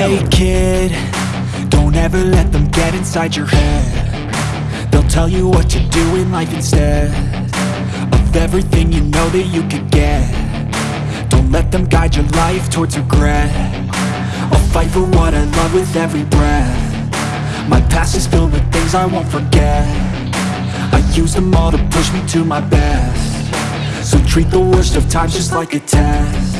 Hey kid, don't ever let them get inside your head. They'll tell you what to do in life instead Of everything you know that you could get. Don't let them guide your life towards regret. I'll fight for what I love with every breath. My past is filled with things I won't forget. I use them all to push me to my best. So treat the worst of times just like a test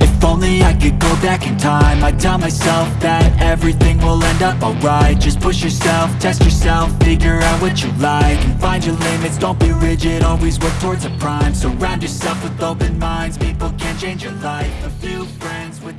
if only I could go back in time. I'd tell myself that everything will end up alright. Just push yourself, test yourself, figure out what you like And find your limits, don't be rigid, always work towards a prime. Surround yourself with open minds, people can change your life. A few friends with